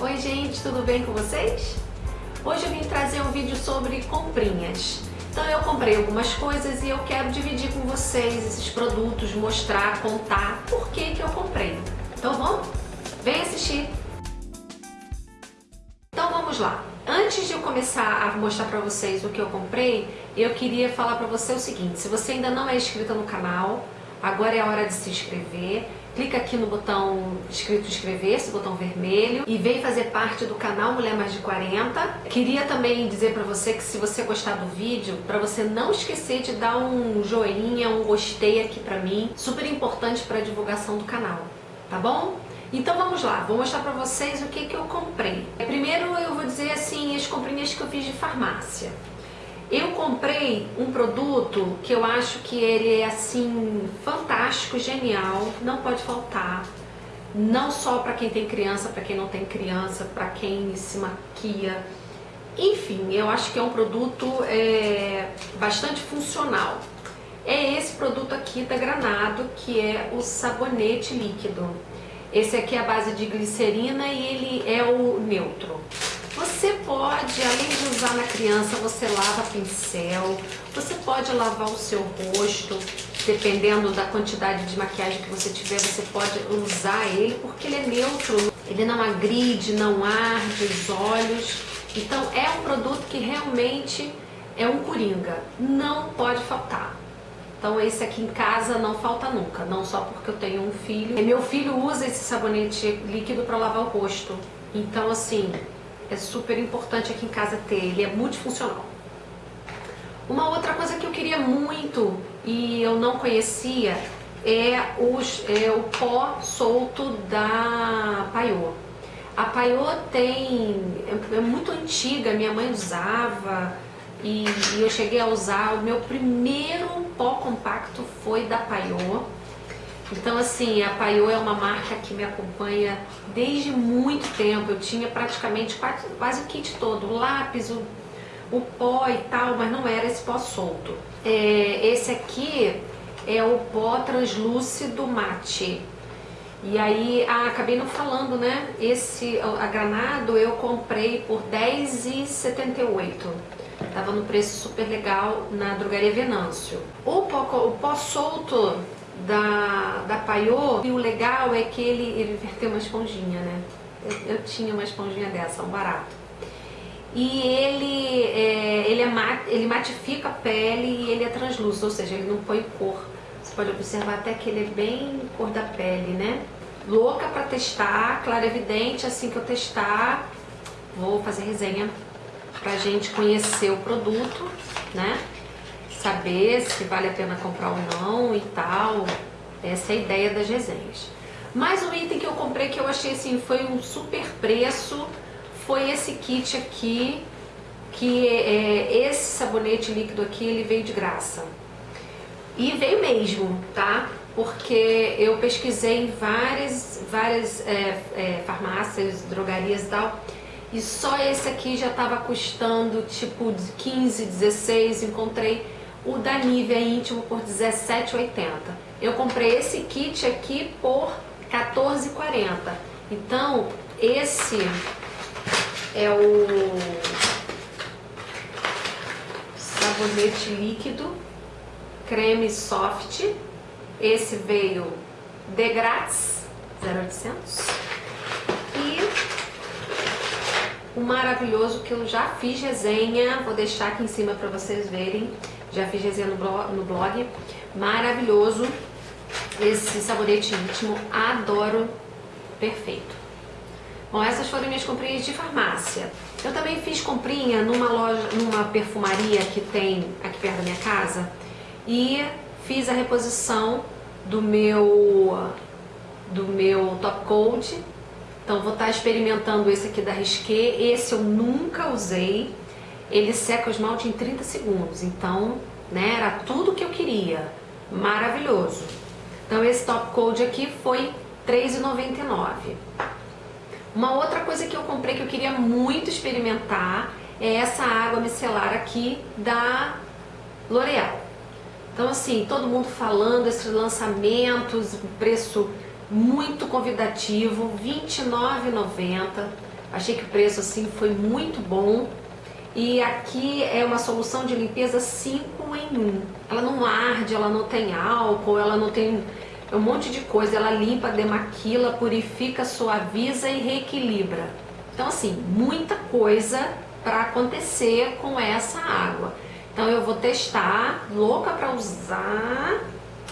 Oi gente, tudo bem com vocês? Hoje eu vim trazer um vídeo sobre comprinhas. Então eu comprei algumas coisas e eu quero dividir com vocês esses produtos, mostrar, contar por que que eu comprei. Então vamos? Vem assistir! Então vamos lá. Antes de eu começar a mostrar para vocês o que eu comprei, eu queria falar para você o seguinte, se você ainda não é inscrito no canal, agora é a hora de se inscrever clica aqui no botão escrito inscrever-se, botão vermelho, e vem fazer parte do canal Mulher Mais de 40. Queria também dizer para você que se você gostar do vídeo, para você não esquecer de dar um joinha, um gostei aqui para mim, super importante para a divulgação do canal, tá bom? Então vamos lá, vou mostrar para vocês o que, que eu comprei. Primeiro eu vou dizer assim, as comprinhas que eu fiz de farmácia. Eu comprei um produto que eu acho que ele é assim fantástico, genial, não pode faltar. Não só para quem tem criança, para quem não tem criança, para quem se maquia. Enfim, eu acho que é um produto é, bastante funcional. É esse produto aqui da Granado, que é o sabonete líquido. Esse aqui é a base de glicerina e ele é o neutro. Você pode, além de usar na criança, você lava pincel, você pode lavar o seu rosto, dependendo da quantidade de maquiagem que você tiver, você pode usar ele, porque ele é neutro, ele não agride, não arde os olhos. Então é um produto que realmente é um coringa, não pode faltar. Então esse aqui em casa não falta nunca, não só porque eu tenho um filho. Meu filho usa esse sabonete líquido para lavar o rosto. Então assim, é super importante aqui em casa ter, ele é multifuncional. Uma outra coisa que eu queria muito e eu não conhecia é, os, é o pó solto da Paiô. A Paiô tem, é, é muito antiga, minha mãe usava e, e eu cheguei a usar, o meu primeiro pó compacto foi da Paiô então, assim, a Paiô é uma marca que me acompanha desde muito tempo. Eu tinha praticamente quase, quase o kit todo, o lápis, o, o pó e tal, mas não era esse pó solto. É, esse aqui é o pó translúcido mate. E aí, ah, acabei não falando, né? Esse, a Granado, eu comprei por R$10,78. Tava no preço super legal na drogaria Venâncio. O pó, o pó solto da, da Paiô, e o legal é que ele, ele verteu uma esponjinha, né? Eu, eu tinha uma esponjinha dessa, um barato. E ele, é, ele, é mat, ele matifica a pele e ele é translúcido, ou seja, ele não põe cor. Você pode observar até que ele é bem cor da pele, né? Louca pra testar, claro, evidente, assim que eu testar, vou fazer resenha pra gente conhecer o produto, né? Saber se vale a pena comprar ou não e tal. Essa é a ideia das resenhas. Mais um item que eu comprei que eu achei assim, foi um super preço, foi esse kit aqui, que é, esse sabonete líquido aqui, ele veio de graça. E veio mesmo, tá? Porque eu pesquisei em várias, várias é, é, farmácias, drogarias e tal, e só esse aqui já estava custando tipo 15, 16, encontrei o da Nivea íntimo por R$17,80. Eu comprei esse kit aqui por R$14,40. Então, esse é o sabonete líquido, creme soft. Esse veio de grátis, 0800. E o maravilhoso que eu já fiz resenha, vou deixar aqui em cima para vocês verem, já fiz resenha no blog, no blog. Maravilhoso esse sabonete íntimo, adoro, perfeito. Bom, essas foram minhas comprinhas de farmácia. Eu também fiz comprinha numa loja, numa perfumaria que tem aqui perto da minha casa e fiz a reposição do meu do meu top coat. Então vou estar experimentando esse aqui da Risqué. Esse eu nunca usei, ele seca o esmalte em 30 segundos, então, né, era tudo que eu queria, maravilhoso. Então esse top coat aqui foi R$3,99. Uma outra coisa que eu comprei que eu queria muito experimentar é essa água micelar aqui da L'Oreal. Então assim, todo mundo falando esses lançamentos, preço muito convidativo, R$29,90. Achei que o preço assim foi muito bom. E aqui é uma solução de limpeza 5 em 1. Ela não arde, ela não tem álcool, ela não tem um monte de coisa. Ela limpa, demaquila, purifica, suaviza e reequilibra. Então assim, muita coisa para acontecer com essa água. Então eu vou testar, louca para usar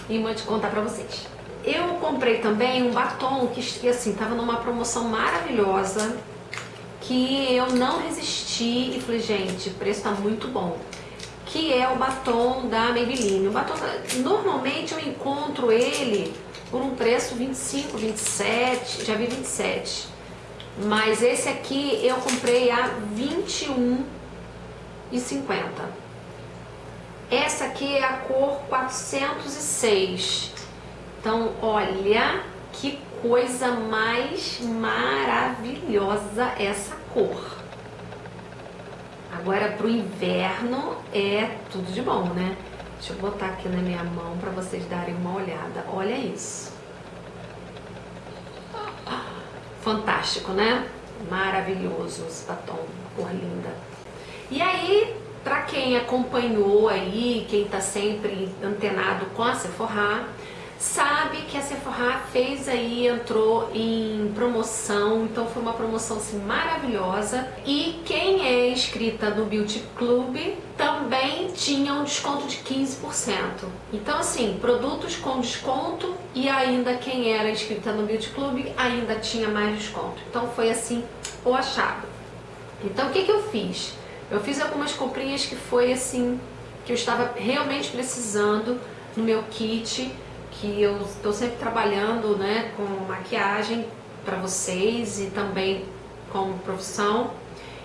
e vou te contar para vocês. Eu comprei também um batom que assim, tava numa promoção maravilhosa que eu não resisti e falei, gente, o preço tá muito bom. Que é o batom da Maybelline. O batom, normalmente eu encontro ele por um preço 25, 27, já vi 27. Mas esse aqui eu comprei a 21,50. Essa aqui é a cor 406. Então, olha que coisa mais maravilhosa essa cor. Agora pro inverno é tudo de bom, né? Deixa eu botar aqui na minha mão para vocês darem uma olhada. Olha isso. Fantástico, né? Maravilhoso esse batom, cor linda. E aí, para quem acompanhou aí, quem tá sempre antenado com a Sephora, sabe que a Sephora fez aí, entrou em promoção, então foi uma promoção assim, maravilhosa. E quem é inscrita no Beauty Club também tinha um desconto de 15%. Então assim, produtos com desconto e ainda quem era inscrita no Beauty Club ainda tinha mais desconto. Então foi assim, o achado. Então o que, que eu fiz? Eu fiz algumas comprinhas que foi assim, que eu estava realmente precisando no meu kit que eu estou sempre trabalhando né, com maquiagem para vocês e também como profissão.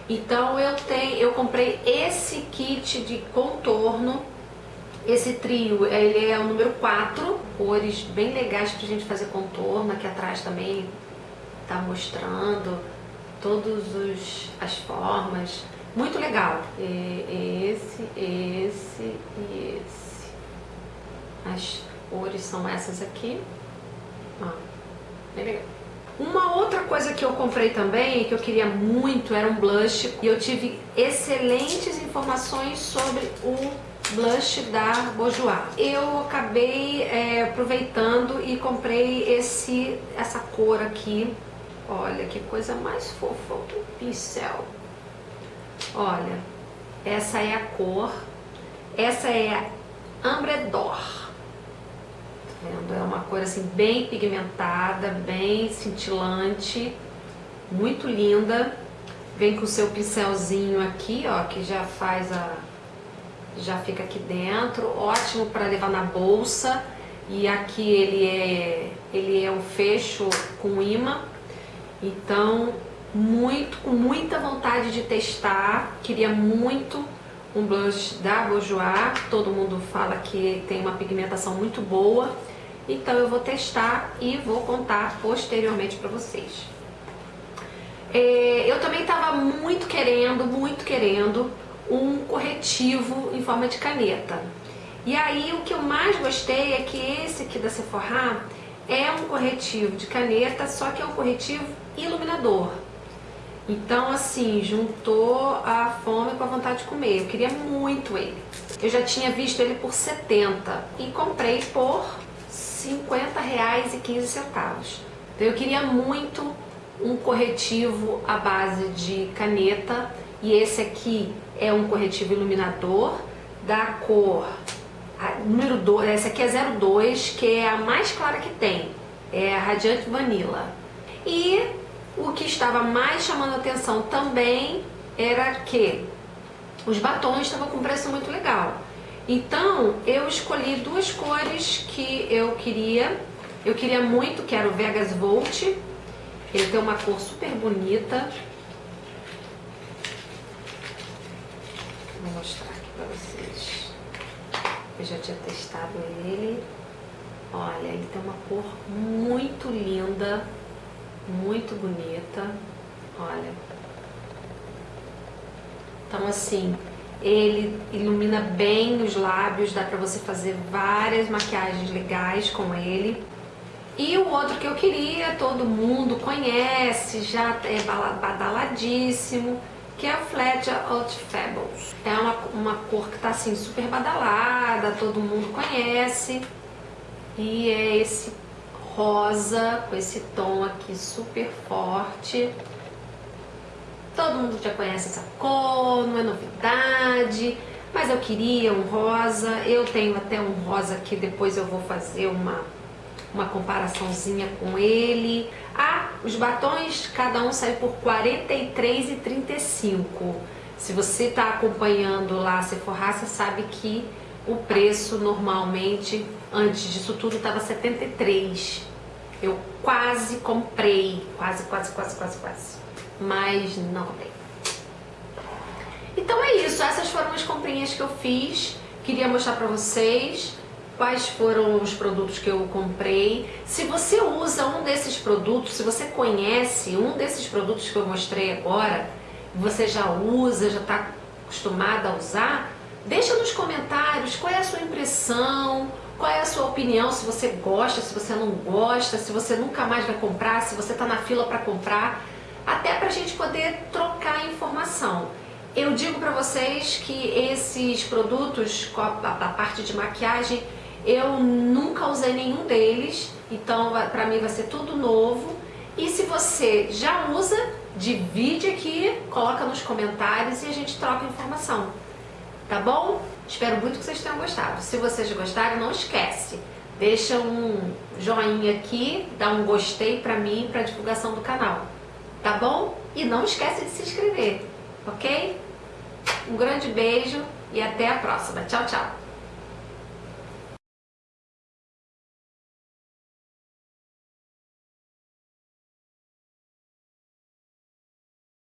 Então eu tenho, eu comprei esse kit de contorno, esse trio, ele é o número 4, cores bem legais pra gente fazer contorno, aqui atrás também tá mostrando todas as formas, muito legal. Esse, esse e esse. As cores são essas aqui. Ó, bem legal. Uma outra coisa que eu comprei também, que eu queria muito, era um blush. E eu tive excelentes informações sobre o blush da Bourjois. Eu acabei é, aproveitando e comprei esse, essa cor aqui. Olha, que coisa mais fofa, o pincel. Olha, essa é a cor. Essa é a Ambredor cor assim bem pigmentada, bem cintilante, muito linda. Vem com o seu pincelzinho aqui, ó, que já faz a... já fica aqui dentro. Ótimo para levar na bolsa. E aqui ele é, ele é um fecho com imã. Então, muito, com muita vontade de testar. Queria muito um blush da Bourjois. Todo mundo fala que tem uma pigmentação muito boa. Então eu vou testar e vou contar posteriormente para vocês. É, eu também estava muito querendo, muito querendo um corretivo em forma de caneta. E aí o que eu mais gostei é que esse aqui da Sephora é um corretivo de caneta, só que é um corretivo iluminador. Então assim, juntou a fome com a vontade de comer. Eu queria muito ele. Eu já tinha visto ele por 70 e comprei por 50 reais e 15 centavos. Então eu queria muito um corretivo à base de caneta e esse aqui é um corretivo iluminador da cor número 2, essa aqui é 02, que é a mais clara que tem, é a Radiante Vanilla. E o que estava mais chamando atenção também era que os batons estavam com preço muito legal. Então, eu escolhi duas cores que eu queria. Eu queria muito, que era o Vegas Volt. Ele tem uma cor super bonita. Vou mostrar aqui pra vocês. Eu já tinha testado ele. Olha, ele tem uma cor muito linda, muito bonita. Olha. Então, assim, ele ilumina bem os lábios, dá pra você fazer várias maquiagens legais com ele. E o outro que eu queria, todo mundo conhece, já é badaladíssimo, que é o Fletcher Out Fables. É uma, uma cor que tá assim super badalada, todo mundo conhece. E é esse rosa, com esse tom aqui super forte. Todo mundo já conhece essa cor, não é novidade, mas eu queria um rosa. Eu tenho até um rosa aqui, depois eu vou fazer uma, uma comparaçãozinha com ele. Ah, os batons, cada um sai por R$ 43,35. Se você está acompanhando lá a Sephora, você sabe que o preço normalmente, antes disso tudo, estava 73. Eu quase comprei, quase, quase, quase, quase, quase, mas não comprei. Então é isso, essas foram as comprinhas que eu fiz, queria mostrar pra vocês quais foram os produtos que eu comprei. Se você usa um desses produtos, se você conhece um desses produtos que eu mostrei agora, você já usa, já está acostumada a usar, deixa nos comentários qual é a sua impressão, qual é a sua opinião, se você gosta, se você não gosta, se você nunca mais vai comprar, se você está na fila para comprar, até para a gente poder trocar informação. Eu digo para vocês que esses produtos, a parte de maquiagem, eu nunca usei nenhum deles, então para mim vai ser tudo novo. E se você já usa, divide aqui, coloca nos comentários e a gente troca informação. Tá bom? Espero muito que vocês tenham gostado. Se vocês gostaram, não esquece. Deixa um joinha aqui, dá um gostei pra mim para divulgação do canal. Tá bom? E não esquece de se inscrever, ok? Um grande beijo e até a próxima. Tchau, tchau.